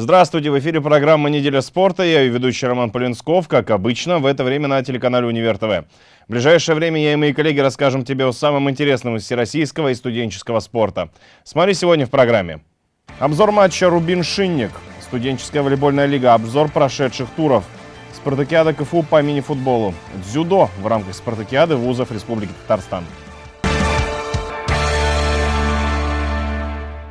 Здравствуйте, в эфире программа «Неделя спорта». Я ее ведущий Роман Полинсков, как обычно, в это время на телеканале «Универ ТВ». В ближайшее время я и мои коллеги расскажем тебе о самом интересном из всероссийского и студенческого спорта. Смотри сегодня в программе. Обзор матча «Рубин-Шинник», студенческая волейбольная лига, обзор прошедших туров, спартакиада КФУ по мини-футболу, дзюдо в рамках спартакиады вузов Республики Татарстан.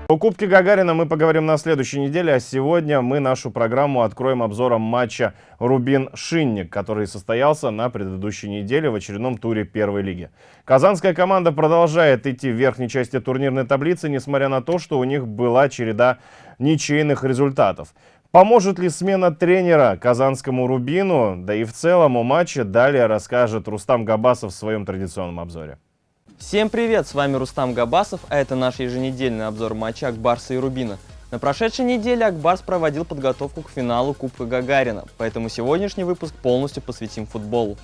О Кубке Гагарина мы поговорим на следующей неделе, а сегодня мы нашу программу откроем обзором матча «Рубин-Шинник», который состоялся на предыдущей неделе в очередном туре первой лиги. Казанская команда продолжает идти в верхней части турнирной таблицы, несмотря на то, что у них была череда ничейных результатов. Поможет ли смена тренера казанскому «Рубину», да и в целом о матче далее расскажет Рустам Габасов в своем традиционном обзоре. Всем привет, с вами Рустам Габасов, а это наш еженедельный обзор матча Акбарса и Рубина. На прошедшей неделе Акбарс проводил подготовку к финалу Кубка Гагарина, поэтому сегодняшний выпуск полностью посвятим футболу.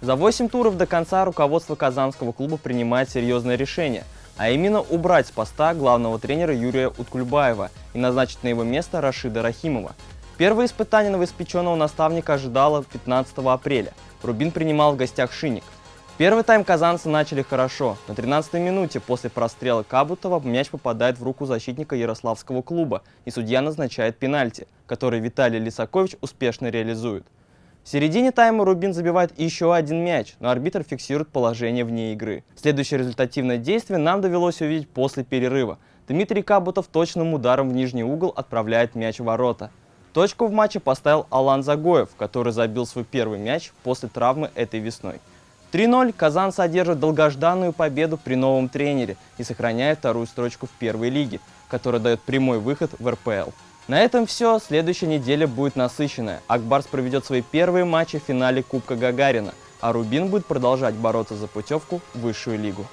За 8 туров до конца руководство казанского клуба принимает серьезное решение, а именно убрать с поста главного тренера Юрия Уткульбаева и назначить на его место Рашида Рахимова. Первое испытание новоиспеченного наставника ожидало 15 апреля. Рубин принимал в гостях Шинник. Первый тайм казанцы начали хорошо. На 13-й минуте после прострела Кабутова мяч попадает в руку защитника Ярославского клуба, и судья назначает пенальти, который Виталий Лисакович успешно реализует. В середине тайма Рубин забивает еще один мяч, но арбитр фиксирует положение вне игры. Следующее результативное действие нам довелось увидеть после перерыва. Дмитрий Кабутов точным ударом в нижний угол отправляет мяч в ворота. Точку в матче поставил Алан Загоев, который забил свой первый мяч после травмы этой весной. 3-0 Казан содержит долгожданную победу при новом тренере и сохраняет вторую строчку в первой лиге, которая дает прямой выход в РПЛ. На этом все. Следующая неделя будет насыщенная. Акбарс проведет свои первые матчи в финале Кубка Гагарина, а Рубин будет продолжать бороться за путевку в высшую лигу.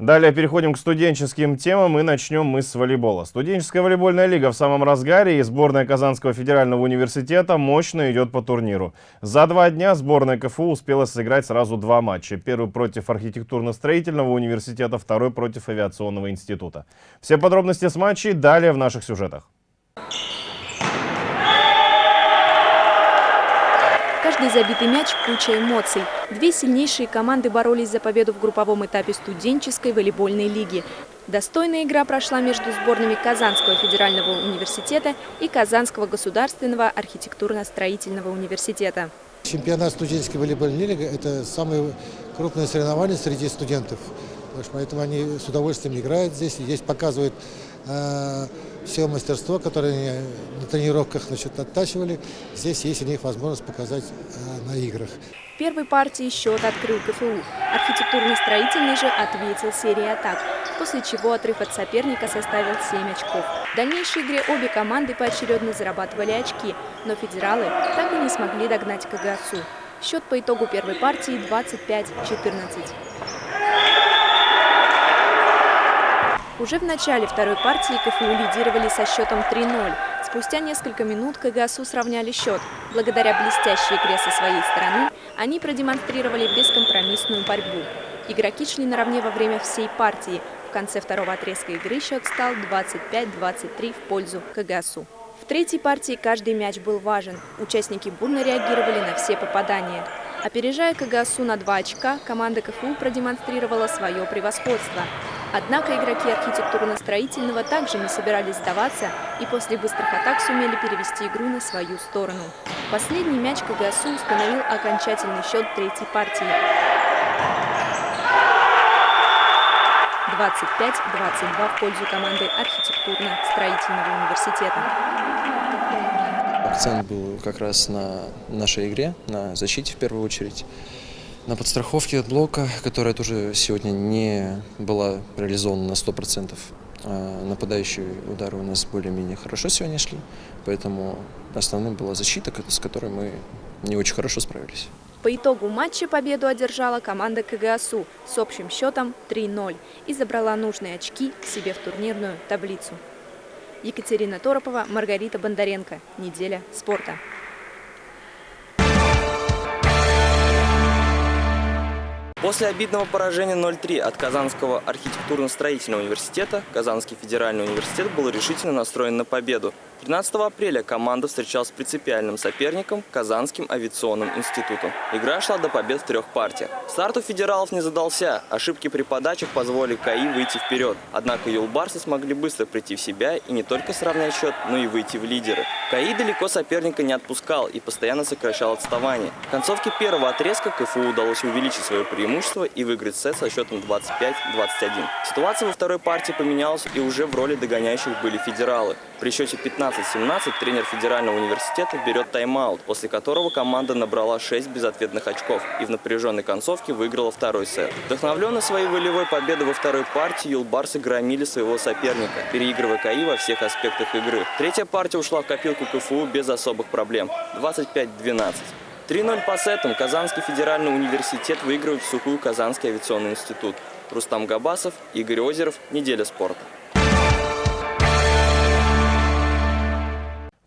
Далее переходим к студенческим темам и начнем мы с волейбола. Студенческая волейбольная лига в самом разгаре и сборная Казанского федерального университета мощно идет по турниру. За два дня сборная КФУ успела сыграть сразу два матча. Первый против архитектурно-строительного университета, второй против авиационного института. Все подробности с матчей далее в наших сюжетах. Каждый забитый мяч – куча эмоций. Две сильнейшие команды боролись за победу в групповом этапе студенческой волейбольной лиги. Достойная игра прошла между сборными Казанского федерального университета и Казанского государственного архитектурно-строительного университета. Чемпионат студенческой волейбольной лиги – это самое крупное соревнование среди студентов. Поэтому они с удовольствием играют здесь, здесь показывают э, все мастерство, которое они на тренировках значит, оттачивали, здесь есть у них возможность показать э, на играх. В первой партии счет открыл КФУ. Архитектурно-строительный же ответил серией атак, после чего отрыв от соперника составил 7 очков. В дальнейшей игре обе команды поочередно зарабатывали очки, но федералы так и не смогли догнать КГСУ. Счет по итогу первой партии 25-14. Уже в начале второй партии КФУ лидировали со счетом 3-0. Спустя несколько минут КГСУ сравняли счет. Благодаря блестящей игре со своей стороны, они продемонстрировали бескомпромиссную борьбу. Игроки шли наравне во время всей партии. В конце второго отрезка игры счет стал 25-23 в пользу КГСУ. В третьей партии каждый мяч был важен. Участники бурно реагировали на все попадания. Опережая КГСУ на 2 очка, команда КФУ продемонстрировала свое превосходство. Однако игроки архитектурно-строительного также не собирались сдаваться и после быстрых атак сумели перевести игру на свою сторону. Последний мяч КГСУ установил окончательный счет третьей партии. 25-22 в пользу команды архитектурно-строительного университета. Акцент был как раз на нашей игре, на защите в первую очередь на подстраховке от блока, которая тоже сегодня не была реализована на 100%. А нападающие удары у нас более-менее хорошо сегодня шли, поэтому основным была защита, с которой мы не очень хорошо справились. По итогу матча победу одержала команда КГСУ с общим счетом 3-0 и забрала нужные очки себе в турнирную таблицу. Екатерина Торопова, Маргарита Бондаренко. Неделя спорта. После обидного поражения 0-3 от Казанского архитектурно-строительного университета Казанский федеральный университет был решительно настроен на победу. 13 апреля команда встречалась с принципиальным соперником Казанским авиационным институтом. Игра шла до побед в трех партиях. Старт у федералов не задался. Ошибки при подачах позволили КАИ выйти вперед. Однако юлбарсы смогли быстро прийти в себя и не только сравнять счет, но и выйти в лидеры. КАИ далеко соперника не отпускал и постоянно сокращал отставание. В концовке первого отрезка КФУ удалось увеличить свое преимущество и выиграть сет со счетом 25-21. Ситуация во второй партии поменялась и уже в роли догоняющих были федералы. При счете 15-17 тренер Федерального университета берет тайм-аут, после которого команда набрала 6 безответных очков и в напряженной концовке выиграла второй сет. Вдохновленный своей волевой победой во второй партии, юлбарсы громили своего соперника, переигрывая КАИ во всех аспектах игры. Третья партия ушла в копилку КФУ без особых проблем – 25-12. 3-0 по сетам Казанский федеральный университет выигрывает в сухую Казанский авиационный институт. Рустам Габасов, Игорь Озеров. Неделя спорта.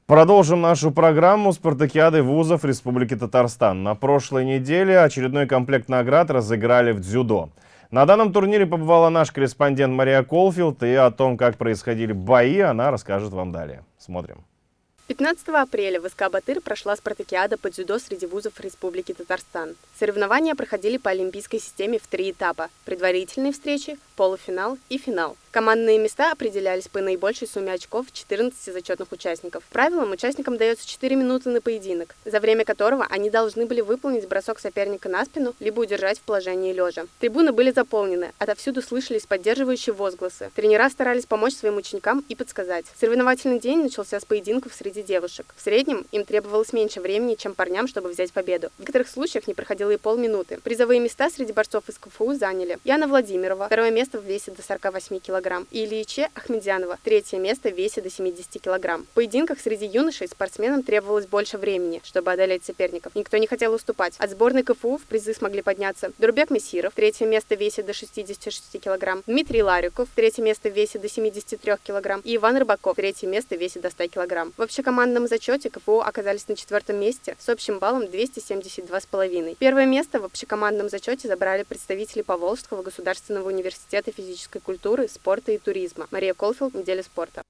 Продолжим нашу программу «Спартакиады вузов Республики Татарстан». На прошлой неделе очередной комплект наград разыграли в дзюдо. На данном турнире побывала наш корреспондент Мария Колфилд, и о том, как происходили бои, она расскажет вам далее. Смотрим. 15 апреля в СК «Батыр» прошла спартакиада по дзюдо среди вузов Республики Татарстан. Соревнования проходили по олимпийской системе в три этапа – предварительные встречи, полуфинал и финал. Командные места определялись по наибольшей сумме очков 14 зачетных участников. Правилам участникам дается 4 минуты на поединок, за время которого они должны были выполнить бросок соперника на спину, либо удержать в положении лежа. Трибуны были заполнены, отовсюду слышались поддерживающие возгласы. Тренера старались помочь своим ученикам и подсказать. Соревновательный день начался с поединков среди девушек. В среднем им требовалось меньше времени, чем парням, чтобы взять победу. В некоторых случаях не проходило и полминуты. Призовые места среди борцов из КФУ заняли Яна Владимирова, второе место в весе до 48 кг, килограмм, и Ильиче Ахмедянова, третье место в весе до 70 килограмм. В поединках среди юношей спортсменам требовалось больше времени, чтобы одолеть соперников. Никто не хотел уступать. От сборной КФУ в призы смогли подняться Дурбек Мессиров, третье место в весе до 66 килограмм, Дмитрий Лариков, третье место в весе до 73 килограмм, и Иван Рыбаков, третье место в весе до 100 килограмм. В общекомандном зачете КФУ оказались на четвертом месте с общим баллом 272,5. Первое место в общекомандном зачете забрали представители Поволжского государственного университета физической культуры, спорта спорта и туризма. Мария Колфилд, неделя спорта.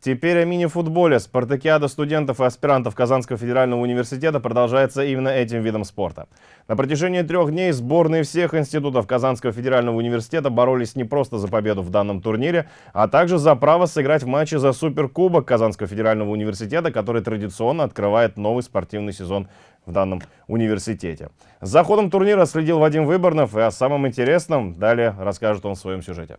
Теперь о мини-футболе. Спартакиада студентов и аспирантов Казанского федерального университета продолжается именно этим видом спорта. На протяжении трех дней сборные всех институтов Казанского федерального университета боролись не просто за победу в данном турнире, а также за право сыграть в матче за Суперкубок Казанского федерального университета, который традиционно открывает новый спортивный сезон в данном университете. За ходом турнира следил Вадим Выборнов, и о самом интересном далее расскажет он в своем сюжете.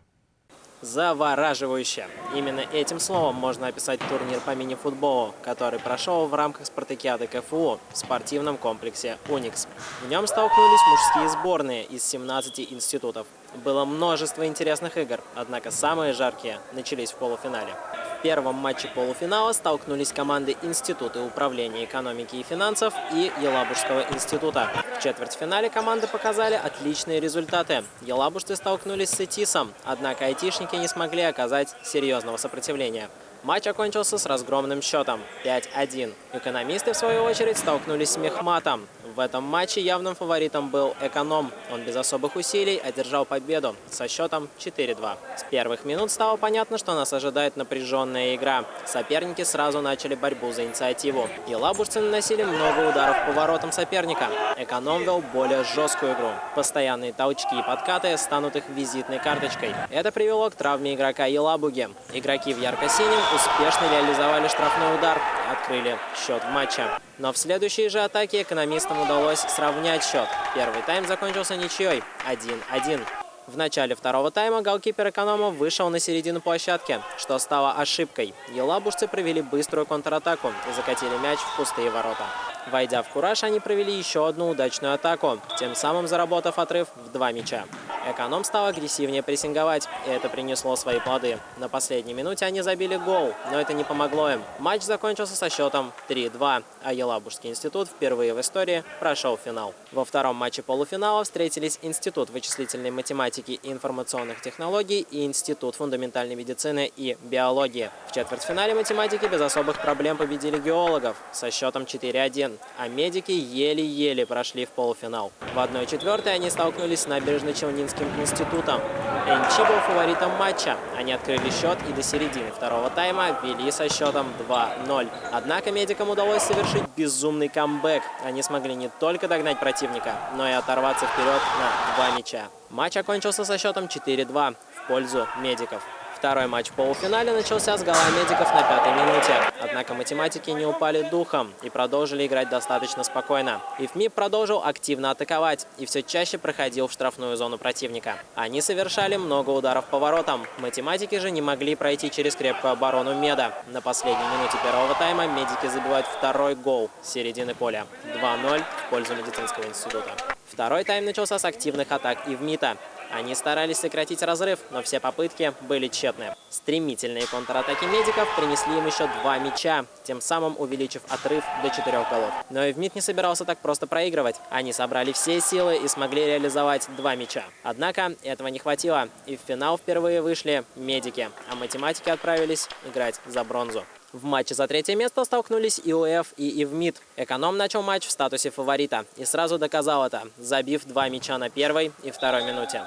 Завораживающе. Именно этим словом можно описать турнир по мини-футболу, который прошел в рамках спартакиады КФУ в спортивном комплексе «Уникс». В нем столкнулись мужские сборные из 17 институтов. Было множество интересных игр, однако самые жаркие начались в полуфинале. В первом матче полуфинала столкнулись команды Института управления экономики и финансов и Елабужского института. В четвертьфинале команды показали отличные результаты. Елабужцы столкнулись с Этисом, однако айтишники не смогли оказать серьезного сопротивления. Матч окончился с разгромным счетом 5-1. Экономисты, в свою очередь, столкнулись с Мехматом. В этом матче явным фаворитом был «Эконом». Он без особых усилий одержал победу со счетом 4-2. С первых минут стало понятно, что нас ожидает напряженная игра. Соперники сразу начали борьбу за инициативу. И лабужцы наносили много ударов по воротам соперника. «Эконом» вел более жесткую игру. Постоянные толчки и подкаты станут их визитной карточкой. Это привело к травме игрока Елабуги. Игроки в ярко-синем успешно реализовали штрафной удар открыли счет в матче. Но в следующей же атаке экономистам удалось сравнять счет. Первый тайм закончился ничьей 1-1. В начале второго тайма голкипер эконома вышел на середину площадки, что стало ошибкой. Елабужцы провели быструю контратаку и закатили мяч в пустые ворота. Войдя в кураж, они провели еще одну удачную атаку, тем самым заработав отрыв в два мяча. Эконом стал агрессивнее прессинговать, и это принесло свои плоды. На последней минуте они забили гол, но это не помогло им. Матч закончился со счетом 3-2, а Елабужский институт впервые в истории прошел финал. Во втором матче полуфинала встретились Институт вычислительной математики и информационных технологий и Институт фундаментальной медицины и биологии. В четвертьфинале математики без особых проблем победили геологов со счетом 4-1, а медики еле-еле прошли в полуфинал. В 1-4 они столкнулись с набережно-Челнинским институтом. НЧ был фаворитом матча. Они открыли счет и до середины второго тайма вели со счетом 2-0. Однако медикам удалось совершить безумный камбэк. Они смогли не только догнать противника, но и оторваться вперед на два мяча. Матч окончился со счетом 4-2 в пользу медиков. Второй матч в полуфинале начался с гола медиков на пятой минуте. Однако математики не упали духом и продолжили играть достаточно спокойно. ИФМИ продолжил активно атаковать и все чаще проходил в штрафную зону противника. Они совершали много ударов по воротам. Математики же не могли пройти через крепкую оборону Меда. На последней минуте первого тайма медики забивают второй гол с середины поля. 2-0 в пользу медицинского института. Второй тайм начался с активных атак Ивмита. Они старались сократить разрыв, но все попытки были тщетны. Стремительные контратаки медиков принесли им еще два мяча, тем самым увеличив отрыв до четырех голов. Но и ВМИТ не собирался так просто проигрывать. Они собрали все силы и смогли реализовать два мяча. Однако этого не хватило, и в финал впервые вышли медики, а математики отправились играть за бронзу. В матче за третье место столкнулись ИОФ и ИВМИД. Эконом начал матч в статусе фаворита и сразу доказал это, забив два мяча на первой и второй минуте.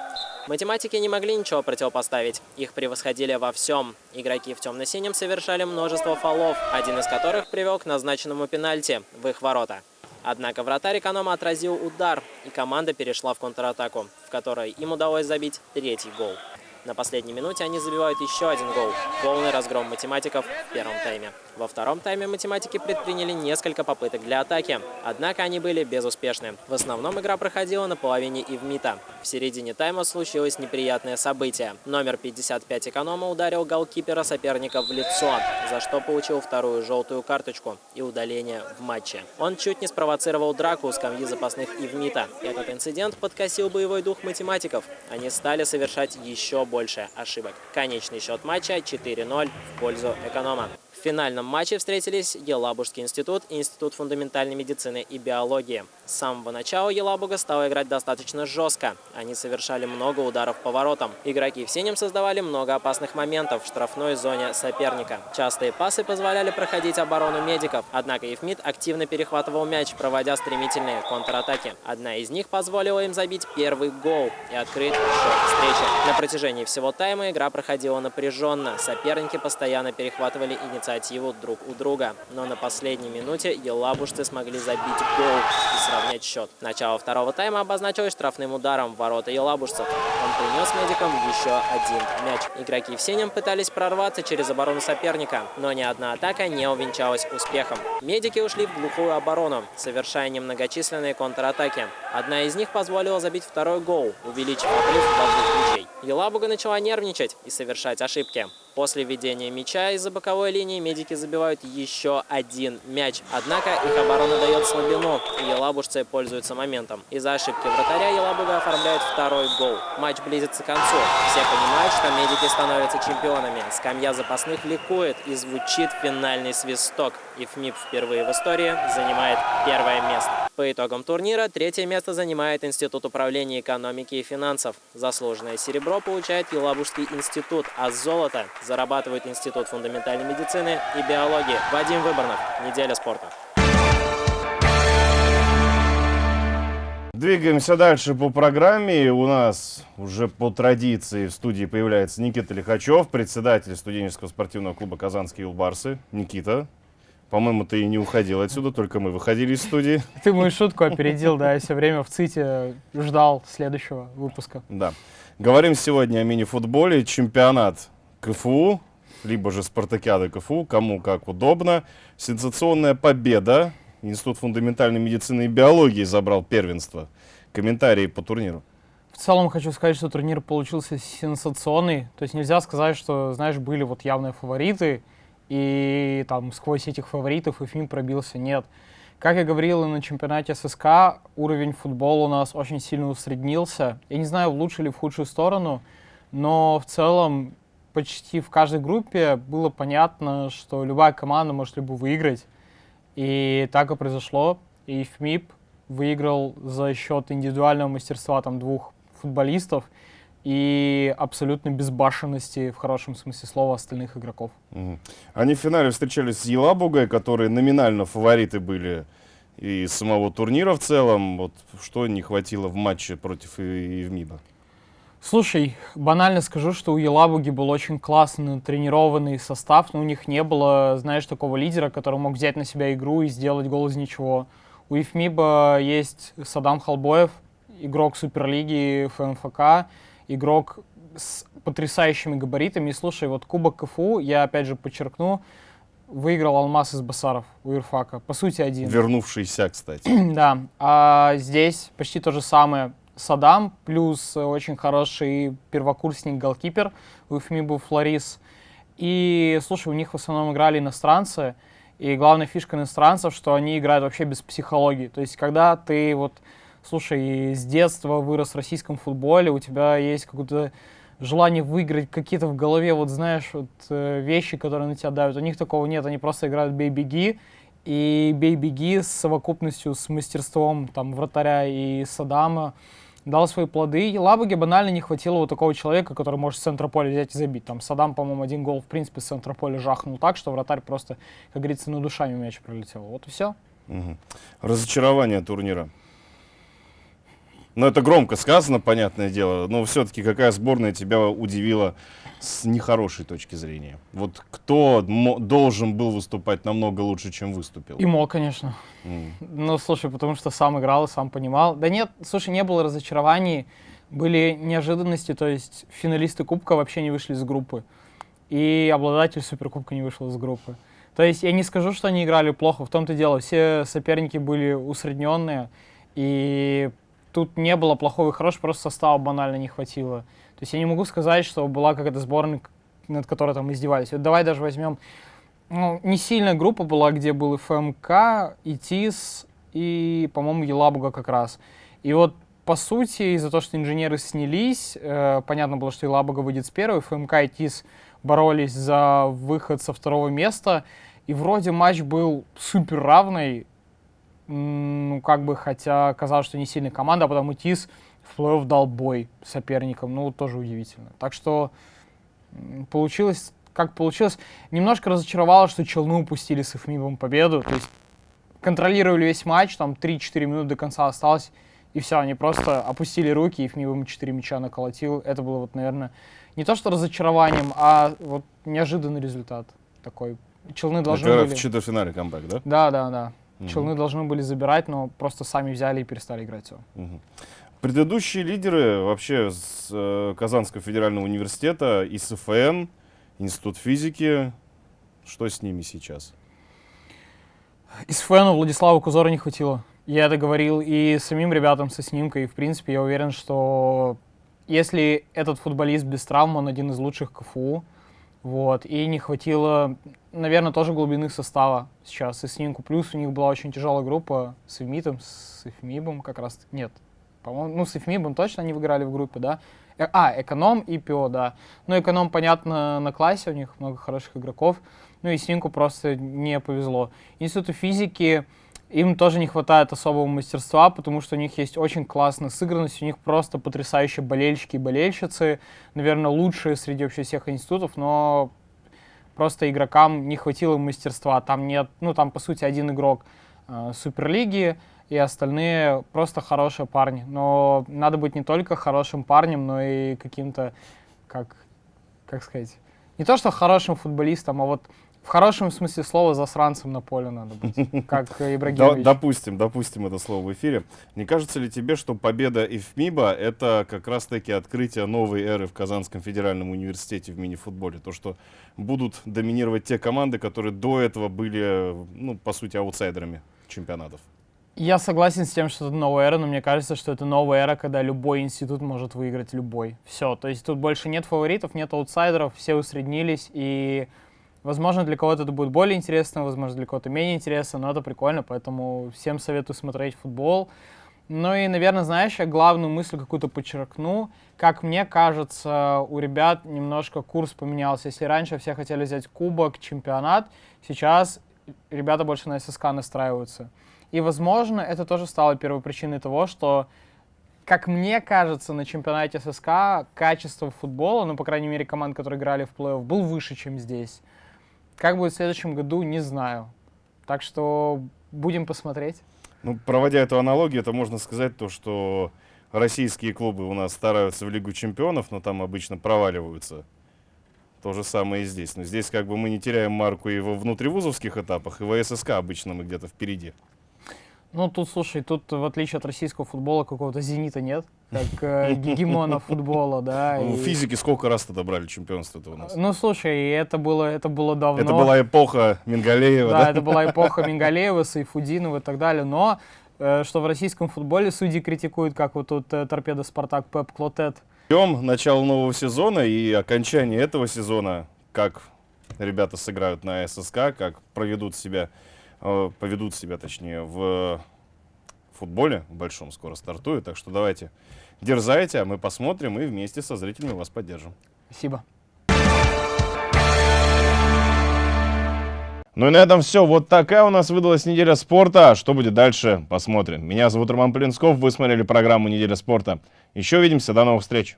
Математики не могли ничего противопоставить. Их превосходили во всем. Игроки в темно-синем совершали множество фолов, один из которых привел к назначенному пенальти в их ворота. Однако вратарь эконома отразил удар, и команда перешла в контратаку, в которой им удалось забить третий гол. На последней минуте они забивают еще один гол. Полный разгром математиков в первом тайме. Во втором тайме математики предприняли несколько попыток для атаки, однако они были безуспешны. В основном игра проходила на половине Ивмита. В середине тайма случилось неприятное событие. Номер 55 эконома ударил голкипера соперника в лицо, за что получил вторую желтую карточку и удаление в матче. Он чуть не спровоцировал драку у скамьи запасных Ивмита. Этот инцидент подкосил боевой дух математиков. Они стали совершать еще больше ошибок. Конечный счет матча 4-0 в пользу эконома финальном матче встретились Елабужский институт и Институт фундаментальной медицины и биологии. С самого начала Елабуга стала играть достаточно жестко. Они совершали много ударов по воротам. Игроки в синем создавали много опасных моментов в штрафной зоне соперника. Частые пасы позволяли проходить оборону медиков, однако Евмид активно перехватывал мяч, проводя стремительные контратаки. Одна из них позволила им забить первый гол и открыть счет встречи. На протяжении всего тайма игра проходила напряженно. Соперники постоянно перехватывали инициативу инициативу друг у друга. Но на последней минуте елабужцы смогли забить гол и сравнять счет. Начало второго тайма обозначилось штрафным ударом в ворота елабужцев. Он принес медикам еще один мяч. Игроки в синем пытались прорваться через оборону соперника, но ни одна атака не увенчалась успехом. Медики ушли в глухую оборону, совершая немногочисленные контратаки. Одна из них позволила забить второй гол, увеличив отрыв до двух. Елабуга начала нервничать и совершать ошибки. После введения мяча из-за боковой линии медики забивают еще один мяч. Однако их оборона дает слабину, и елабужцы пользуются моментом. Из-за ошибки вратаря Елабуга оформляет второй гол. Матч близится к концу. Все понимают, что медики становятся чемпионами. Скамья запасных ликует и звучит финальный свисток. И ФМИП впервые в истории занимает первое место. По итогам турнира третье место занимает Институт управления экономики и финансов. Заслуженное серебро получает Елабужский институт, а золото зарабатывает Институт фундаментальной медицины и биологии. Вадим Выборнов. Неделя спорта. Двигаемся дальше по программе. У нас уже по традиции в студии появляется Никита Лихачев, председатель студенческого спортивного клуба «Казанские Улбарсы». Никита, по-моему, ты и не уходил отсюда, только мы выходили из студии. Ты мою шутку опередил, да, я все время в ЦИТе ждал следующего выпуска. Да. Говорим сегодня о мини-футболе. Чемпионат КФУ, либо же спартакиада КФУ, кому как удобно. Сенсационная победа. Институт фундаментальной медицины и биологии забрал первенство. Комментарии по турниру. В целом хочу сказать, что турнир получился сенсационный. То есть нельзя сказать, что, знаешь, были вот явные фавориты, и там сквозь этих фаворитов и фильм пробился. Нет. Как я говорил и на чемпионате ССК, уровень футбола у нас очень сильно усреднился. Я не знаю, в лучшую или в худшую сторону, но в целом почти в каждой группе было понятно, что любая команда может либо выиграть. И так и произошло. И ФМИП выиграл за счет индивидуального мастерства там двух футболистов и абсолютной безбашенности, в хорошем смысле слова, остальных игроков. Мгм. Они в финале встречались с Елабугой, которые номинально фавориты были и самого турнира в целом. Вот что не хватило в матче против Ивмиба? Слушай, банально скажу, что у Елабуги был очень классный тренированный состав, но у них не было, знаешь, такого лидера, который мог взять на себя игру и сделать гол из ничего. У Ефмиба есть Садам Халбоев, игрок Суперлиги ФМФК, игрок с потрясающими габаритами. И слушай, вот Кубок КФУ, я опять же подчеркну, выиграл Алмаз из Басаров у Ирфака. По сути, один. Вернувшийся, кстати. Да, а здесь почти то же самое. Садам плюс очень хороший первокурсник-голкипер у ФМИБу Флорис. И, слушай, у них в основном играли иностранцы. И главная фишка иностранцев, что они играют вообще без психологии. То есть, когда ты вот, слушай, с детства вырос в российском футболе, у тебя есть какое-то желание выиграть, какие-то в голове, вот знаешь, вот э, вещи, которые на тебя давят. У них такого нет, они просто играют бей-беги, и бей-беги с совокупностью, с мастерством там вратаря и Садама дал свои плоды. И Лабуге банально не хватило вот такого человека, который может с центра поля взять и забить. Там Садам, по-моему, один гол, в принципе, с центра поля жахнул так, что вратарь просто, как говорится, над душами мяч пролетел. Вот и все. Мгм. Разочарование турнира. Ну, это громко сказано, понятное дело, но все-таки какая сборная тебя удивила с нехорошей точки зрения? Вот кто должен был выступать намного лучше, чем выступил? И мог, конечно. М. Ну, слушай, потому что сам играл и сам понимал. Да нет, слушай, не было разочарований, были неожиданности, то есть финалисты Кубка вообще не вышли из группы, и обладатель Суперкубка не вышел из группы. То есть я не скажу, что они играли плохо, в том-то дело, все соперники были усредненные, и тут не было плохого и хорошего, просто состава банально не хватило. То есть я не могу сказать, что была какая-то сборная, над которой там издевались. Вот давай даже возьмем ну, не сильная группа была, где был и ФМК, и ТИС, и, по-моему, Елабуга как раз. И вот, по сути, из-за того, что инженеры снялись, э, понятно было, что Елабуга выйдет с первой, ФМК и ТИС боролись за выход со второго места, и вроде матч был супер равный, ну, как бы, хотя казалось, что не сильная команда, а потом и ТИС в плей-офф дал бой соперникам, ну, тоже удивительно. Так что получилось как получилось. Немножко разочаровало, что Челны упустили с ИФМИБом победу. То есть контролировали весь матч, там 3-4 минуты до конца осталось, и все, они просто опустили руки, и ИФМИБ им 4 мяча наколотил. Это было вот, наверное, не то что разочарованием, а вот неожиданный результат такой. Челны должны Это были... в четвертьфинале камбэк, да? Да, да, да. Мгм. Челны должны были забирать, но просто сами взяли и перестали играть все. Мгм. Предыдущие лидеры вообще с э, Казанского федерального университета, ИСФН, Институт физики, что с ними сейчас? Из фэна Владислава Кузора не хватило. Я это говорил и самим ребятам со снимкой. И, в принципе, я уверен, что если этот футболист без травм, он один из лучших КФУ. Вот. И не хватило, наверное, тоже глубины состава сейчас. И снимку плюс у них была очень тяжелая группа с Эвмитом, с Эфмибом как раз. Нет, по-моему, ну, с Эфмибом точно они выиграли в группе, да? Э, А, эконом и ПИО, да. Ну, эконом, понятно, на классе, у них много хороших игроков. Ну, и Синку просто не повезло. Институту физики им тоже не хватает особого мастерства, потому что у них есть очень классная сыгранность, у них просто потрясающие болельщики и болельщицы, наверное, лучшие среди вообще всех институтов, но просто игрокам не хватило мастерства. Там нет, ну там по сути один игрок э, Суперлиги, и остальные просто хорошие парни. Но надо быть не только хорошим парнем, но и каким-то, как, как сказать, не то что хорошим футболистом, а вот в хорошем смысле слова засранцем на поле надо быть, как Ибрагимович. допустим, допустим это слово в эфире. Не кажется ли тебе, что победа ИФМИБа — это как раз-таки открытие новой эры в Казанском федеральном университете в мини-футболе? То, что будут доминировать те команды, которые до этого были, ну, по сути, аутсайдерами чемпионатов. Я согласен с тем, что это новая эра, но мне кажется, что это новая эра, когда любой институт может выиграть любой. Все, то есть тут больше нет фаворитов, нет аутсайдеров, все усреднились, и Возможно, для кого-то это будет более интересно, возможно, для кого-то менее интересно, но это прикольно, поэтому всем советую смотреть футбол. Ну и, наверное, знаешь, я главную мысль какую-то подчеркну. Как мне кажется, у ребят немножко курс поменялся. Если раньше все хотели взять кубок, чемпионат, сейчас ребята больше на ССК настраиваются. И, возможно, это тоже стало первой причиной того, что, как мне кажется, на чемпионате ССК качество футбола, ну, по крайней мере, команд, которые играли в плей-офф, был выше, чем здесь. Как будет в следующем году, не знаю. Так что будем посмотреть. Ну, проводя эту аналогию, это можно сказать то, что российские клубы у нас стараются в Лигу чемпионов, но там обычно проваливаются. То же самое и здесь. Но здесь как бы мы не теряем марку и во внутривузовских этапах, и в ССК обычно мы где-то впереди. Ну, тут, слушай, тут, в отличие от российского футбола, какого-то «Зенита» нет, как э, гегемона футбола, да. Ну, и- физики сколько раз тогда брали чемпионство-то у нас? Ну, слушай, это было, это было давно. Это была эпоха Мингалеева, Да, да? это была эпоха Мингалеева, Сайфудинова и так далее. Но э, что в российском футболе судьи критикуют, как вот тут э, торпеда Спартак Пеп Клотет. Ждем начало нового сезона и окончание этого сезона, как ребята сыграют на ССК, как проведут себя, э, поведут себя, точнее, в футболе в большом скоро стартует. Так что давайте дерзайте, а мы посмотрим и вместе со зрителями вас поддержим. Спасибо. Ну и на этом все. Вот такая у нас выдалась неделя спорта. А Что будет дальше, посмотрим. Меня зовут Роман Полинсков. Вы смотрели программу «Неделя спорта». Еще увидимся. До новых встреч.